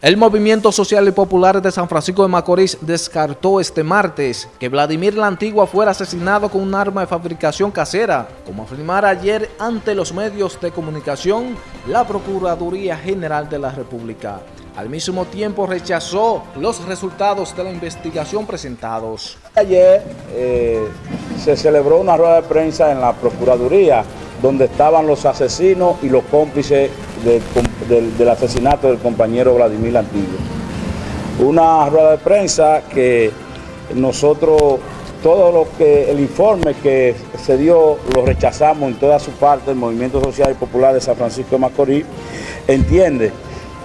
El Movimiento Social y Popular de San Francisco de Macorís descartó este martes que Vladimir la Antigua fuera asesinado con un arma de fabricación casera, como afirmara ayer ante los medios de comunicación la Procuraduría General de la República. Al mismo tiempo rechazó los resultados de la investigación presentados. Ayer eh, se celebró una rueda de prensa en la Procuraduría donde estaban los asesinos y los cómplices del, asesinato del compañero Vladimir Antillo. Una rueda de prensa que nosotros, todo lo que, el informe que se dio, lo rechazamos en toda su parte, el Movimiento Social y Popular de San Francisco de Macorís, entiende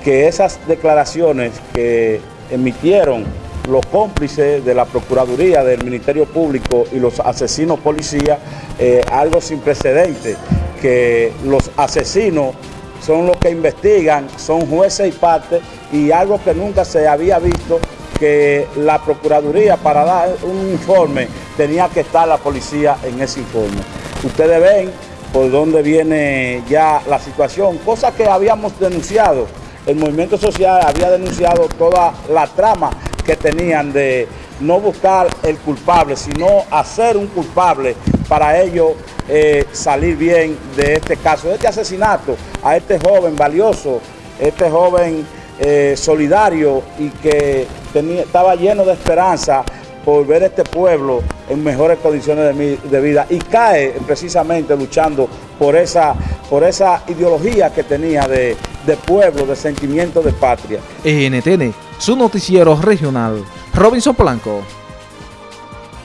que esas declaraciones que emitieron los cómplices de la Procuraduría, del Ministerio Público y los asesinos policías, eh, algo sin precedentes, que los asesinos son los que investigan, son jueces y partes, y algo que nunca se había visto, que la Procuraduría para dar un informe tenía que estar la policía en ese informe. Ustedes ven por dónde viene ya la situación, cosa que habíamos denunciado. El movimiento social había denunciado toda la trama que tenían de no buscar el culpable, sino hacer un culpable para ellos eh, salir bien de este caso, de este asesinato a este joven valioso, este joven eh, solidario y que tenía, estaba lleno de esperanza por ver este pueblo en mejores condiciones de, vida y cae precisamente luchando por esa, por esa ideología que tenía de, de pueblo, de sentimiento de patria. NTN, su noticiero regional, Robinson Blanco.